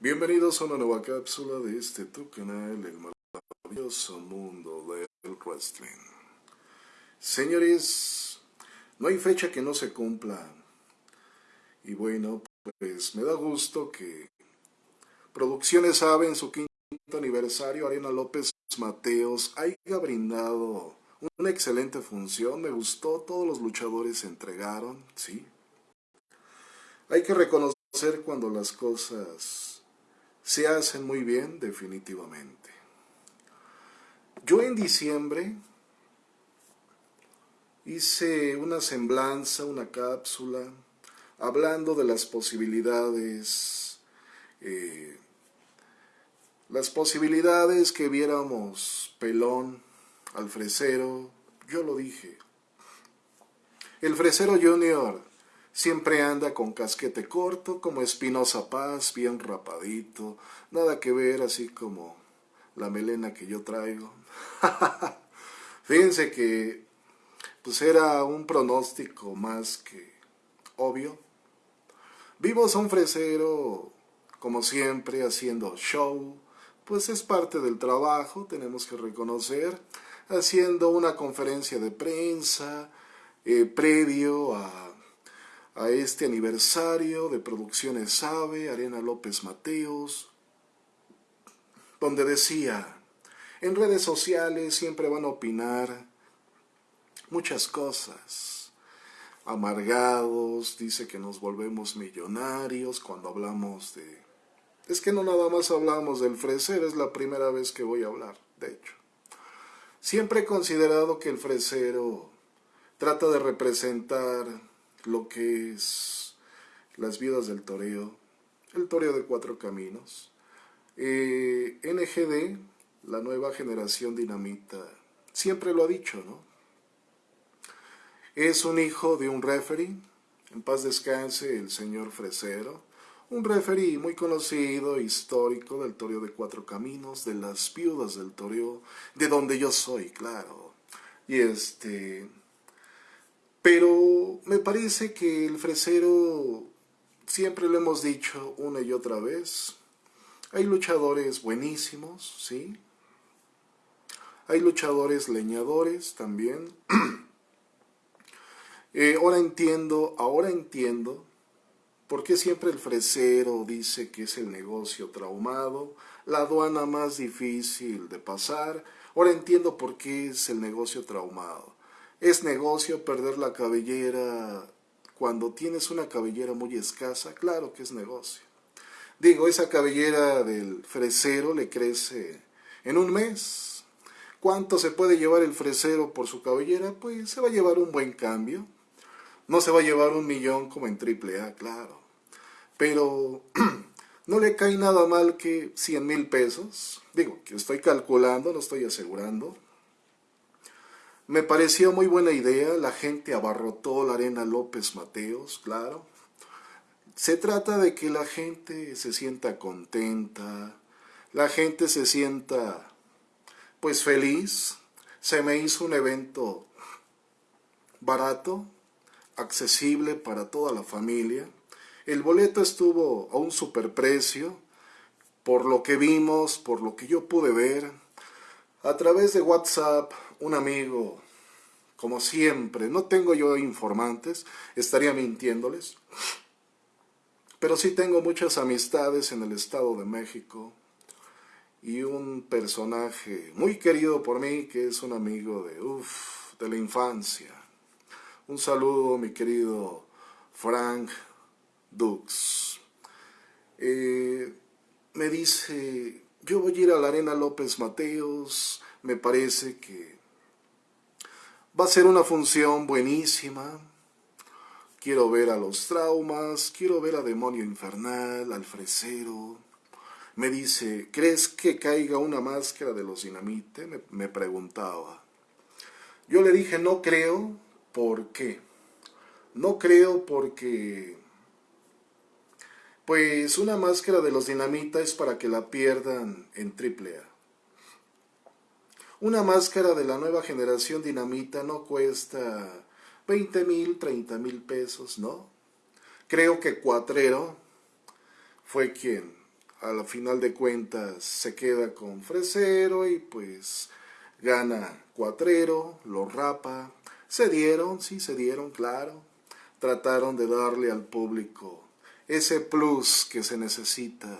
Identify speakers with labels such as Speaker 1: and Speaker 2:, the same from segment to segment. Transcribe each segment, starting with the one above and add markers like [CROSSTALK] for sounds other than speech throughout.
Speaker 1: Bienvenidos a una nueva cápsula de este tu canal, el maravilloso mundo del wrestling. Señores, no hay fecha que no se cumpla. Y bueno, pues me da gusto que Producciones AVE en su quinto aniversario, Arena López Mateos, haya brindado una excelente función. Me gustó, todos los luchadores se entregaron, sí. Hay que reconocer cuando las cosas se hacen muy bien definitivamente. Yo en diciembre hice una semblanza, una cápsula, hablando de las posibilidades, eh, las posibilidades que viéramos pelón al fresero, yo lo dije. El fresero junior Siempre anda con casquete corto, como Espinosa Paz, bien rapadito. Nada que ver así como la melena que yo traigo. [LAUGHS] Fíjense que pues era un pronóstico más que obvio. Vimos a un fresero, como siempre, haciendo show, pues es parte del trabajo, tenemos que reconocer, haciendo una conferencia de prensa eh, previo a a este aniversario de Producciones Ave, Arena López Mateos, donde decía, en redes sociales siempre van a opinar muchas cosas, amargados, dice que nos volvemos millonarios cuando hablamos de... Es que no nada más hablamos del freser, es la primera vez que voy a hablar, de hecho. Siempre he considerado que el fresero trata de representar lo que es las vidas del toreo, el toreo de cuatro caminos. Eh, NGD, la nueva generación dinamita, siempre lo ha dicho, ¿no? Es un hijo de un referee, en paz descanse el señor Fresero, un referee muy conocido, histórico del toreo de cuatro caminos, de las viudas del toreo, de donde yo soy, claro. Y este, pero me parece que el fresero, siempre lo hemos dicho una y otra vez, hay luchadores buenísimos, ¿sí? Hay luchadores leñadores también. [CLEARS THROAT] Eh, ahora entiendo, ahora entiendo por qué siempre el fresero dice que es el negocio traumado, la aduana más difícil de pasar. Ahora entiendo por qué es el negocio traumado. Es negocio perder la cabellera cuando tienes una cabellera muy escasa, claro que es negocio. Digo, esa cabellera del fresero le crece en un mes. ¿Cuánto se puede llevar el fresero por su cabellera? Pues se va a llevar un buen cambio. No se va a llevar un millón como en AAA, claro. Pero [CLEARS THROAT] no le cae nada mal que 100 mil pesos. Digo, que estoy calculando, no estoy asegurando. Me pareció muy buena idea, la gente abarrotó la arena López Mateos, claro. Se trata de que la gente se sienta contenta, la gente se sienta pues feliz. Se me hizo un evento barato, accesible para toda la familia. El boleto estuvo a un superprecio, por lo que vimos, por lo que yo pude ver. A través de WhatsApp un amigo, como siempre, no tengo yo informantes, estaría mintiéndoles, pero sí tengo muchas amistades en el Estado de México y un personaje muy querido por mí que es un amigo de, uf, de la infancia. Un saludo, mi querido Frank Dux. Eh, me dice, yo voy a ir a la Arena López Mateos, me parece que Va a ser una función buenísima. Quiero ver a los traumas, quiero ver a Demonio Infernal, al fresero. Me dice, ¿crees que caiga una máscara de los dinamite? Me, me preguntaba. Yo le dije, no creo, ¿por qué? No creo porque... Pues una máscara de los dinamita es para que la pierdan en triple. Una máscara de la nueva generación dinamita no cuesta 20 mil, 30 mil pesos, ¿no? Creo que Cuatrero fue quien a la final de cuentas se queda con Fresero y pues gana Cuatrero, lo rapa. Se dieron, sí, se dieron, claro. Trataron de darle al público ese plus que se necesita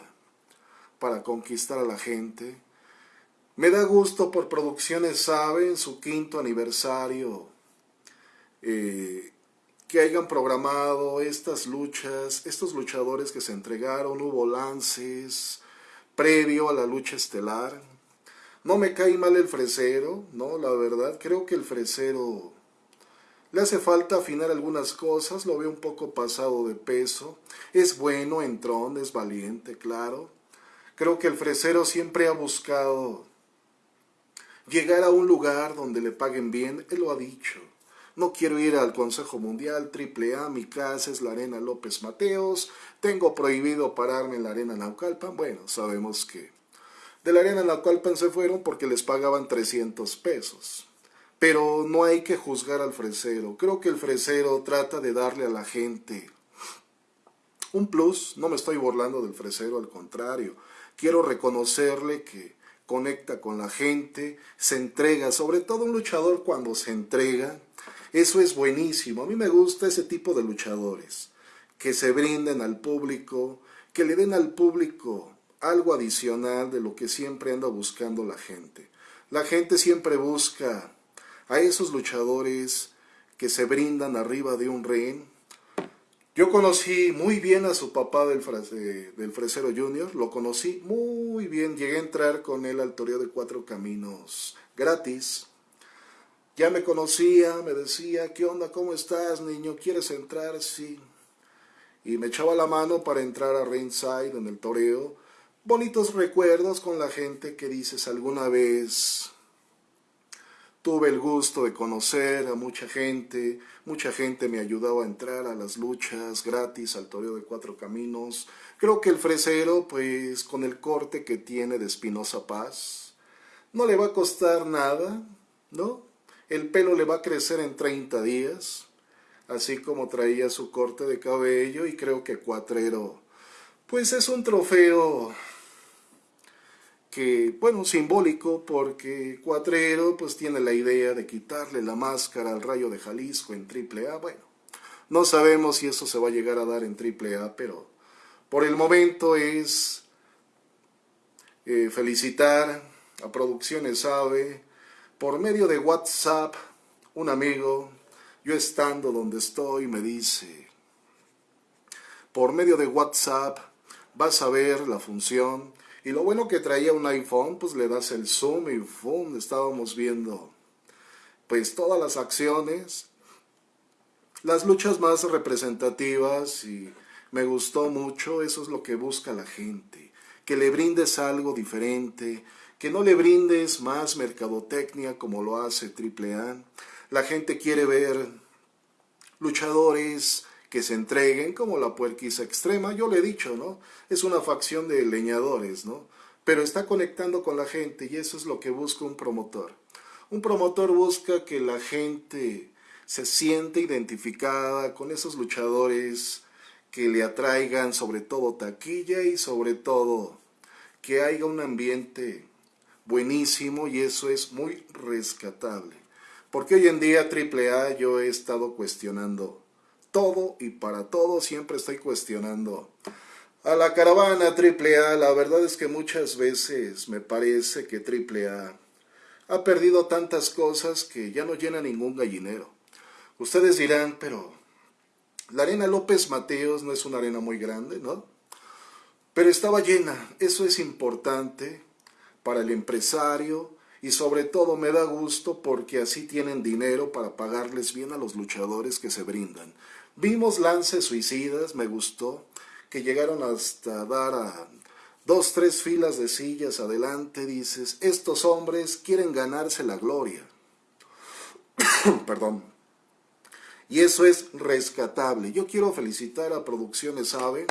Speaker 1: para conquistar a la gente. Me da gusto por Producciones Sabe en su quinto aniversario eh, que hayan programado estas luchas, estos luchadores que se entregaron, hubo lances previo a la lucha estelar. No me cae mal el fresero, no, la verdad, creo que el fresero le hace falta afinar algunas cosas, lo veo un poco pasado de peso. Es bueno, entrón, es valiente, claro. Creo que el fresero siempre ha buscado llegar a un lugar donde le paguen bien, él lo ha dicho. No quiero ir al Consejo Mundial, AAA, mi casa es la Arena López Mateos, tengo prohibido pararme en la Arena Naucalpan. Bueno, sabemos que de la Arena Naucalpan se fueron porque les pagaban 300 pesos. Pero no hay que juzgar al fresero. Creo que el fresero trata de darle a la gente un plus. No me estoy burlando del fresero, al contrario. Quiero reconocerle que conecta con la gente, se entrega, sobre todo un luchador cuando se entrega, eso es buenísimo. A mí me gusta ese tipo de luchadores, que se brinden al público, que le den al público algo adicional de lo que siempre anda buscando la gente. La gente siempre busca a esos luchadores que se brindan arriba de un ring. Yo conocí muy bien a su papá del, del Fresero Junior, lo conocí muy bien, llegué a entrar con él al Toreo de Cuatro Caminos gratis. Ya me conocía, me decía, ¿qué onda? ¿Cómo estás, niño? ¿Quieres entrar? Sí. Y me echaba la mano para entrar a ringside en el toreo. Bonitos recuerdos con la gente que dices alguna vez. Tuve el gusto de conocer a mucha gente, mucha gente me ayudaba a entrar a las luchas gratis al toreo de cuatro caminos. Creo que el fresero, pues con el corte que tiene de Espinosa Paz, no le va a costar nada, ¿no? El pelo le va a crecer en 30 días, así como traía su corte de cabello y creo que Cuatrero, pues es un trofeo bueno, simbólico porque Cuatrero pues tiene la idea de quitarle la máscara al Rayo de Jalisco en AAA, bueno, no sabemos si eso se va a llegar a dar en AAA, pero por el momento es eh, felicitar a Producciones Ave, por medio de WhatsApp, un amigo, yo estando donde estoy, me dice, por medio de WhatsApp vas a ver la función, y lo bueno que traía un iPhone, pues le das el zoom y boom, estábamos viendo pues todas las acciones, las luchas más representativas y me gustó mucho, eso es lo que busca la gente, que le brindes algo diferente, que no le brindes más mercadotecnia como lo hace AAA. La gente quiere ver luchadores que se entreguen como la puerquiza extrema, yo le he dicho, ¿no? Es una facción de leñadores, ¿no? Pero está conectando con la gente y eso es lo que busca un promotor. Un promotor busca que la gente se siente identificada con esos luchadores que le atraigan sobre todo taquilla y sobre todo que haya un ambiente buenísimo y eso es muy rescatable. Porque hoy en día AAA yo he estado cuestionando todo y para todo siempre estoy cuestionando a la caravana AAA. La verdad es que muchas veces me parece que AAA ha perdido tantas cosas que ya no llena ningún gallinero. Ustedes dirán, pero la arena López Mateos no es una arena muy grande, ¿no? Pero estaba llena, eso es importante para el empresario y sobre todo me da gusto porque así tienen dinero para pagarles bien a los luchadores que se brindan. Vimos lances suicidas, me gustó, que llegaron hasta dar a dos, tres filas de sillas adelante, dices, estos hombres quieren ganarse la gloria. [COUGHS] Perdón. Y eso es rescatable. Yo quiero felicitar a Producciones AVE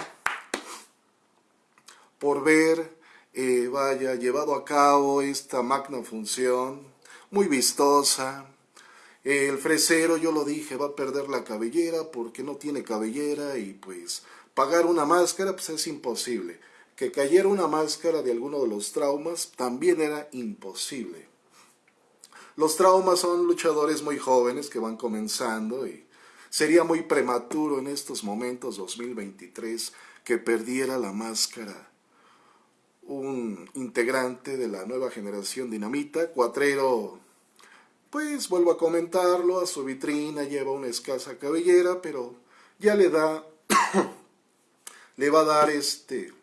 Speaker 1: por ver eh, vaya, llevado a cabo esta magna función, muy vistosa. El fresero, yo lo dije, va a perder la cabellera porque no tiene cabellera y pues pagar una máscara pues es imposible. que cayera una máscara de alguno de los traumas también era imposible. Los traumas son luchadores muy jóvenes que van comenzando y sería muy prematuro en estos momentos 2023 que perdiera la máscara un integrante de la nueva generación dinamita, cuatrero, pues vuelvo a comentarlo, a su vitrina lleva una escasa cabellera, pero ya le da, [COUGHS] le va a dar este,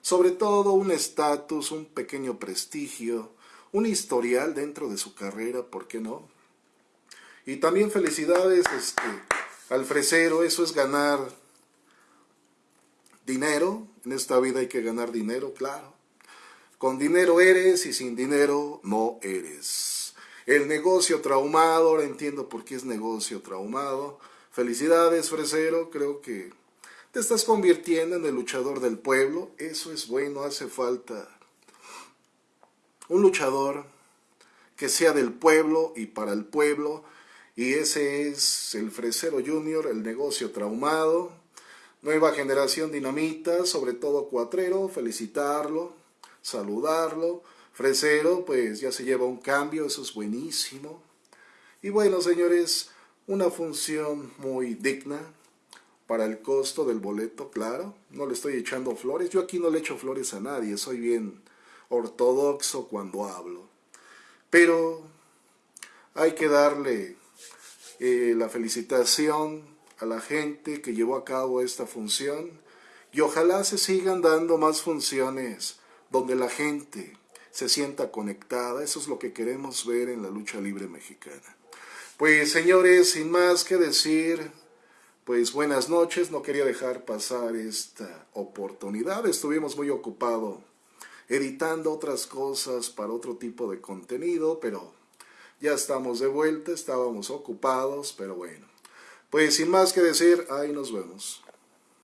Speaker 1: sobre todo un estatus, un pequeño prestigio, un historial dentro de su carrera, ¿por qué no? Y también felicidades este, al fresero, eso es ganar dinero, en esta vida hay que ganar dinero, claro. Con dinero eres y sin dinero no eres. El negocio traumado, ahora entiendo por qué es negocio traumado. Felicidades, fresero, creo que te estás convirtiendo en el luchador del pueblo. Eso es bueno, hace falta un luchador que sea del pueblo y para el pueblo. Y ese es el Fresero Junior, el negocio traumado. Nueva generación dinamita, sobre todo cuatrero, felicitarlo, saludarlo. Fresero, pues ya se lleva un cambio, eso es buenísimo. Y bueno, señores, una función muy digna para el costo del boleto, claro. No le estoy echando flores. Yo aquí no le echo flores a nadie, soy bien ortodoxo cuando hablo. Pero hay que darle eh, la felicitación a la gente que llevó a cabo esta función y ojalá se sigan dando más funciones donde la gente se sienta conectada. Eso es lo que queremos ver en la lucha libre mexicana. Pues señores, sin más que decir, pues buenas noches. No quería dejar pasar esta oportunidad. Estuvimos muy ocupados editando otras cosas para otro tipo de contenido, pero ya estamos de vuelta, estábamos ocupados, pero bueno. Pues sin más que decir, ahí nos vemos.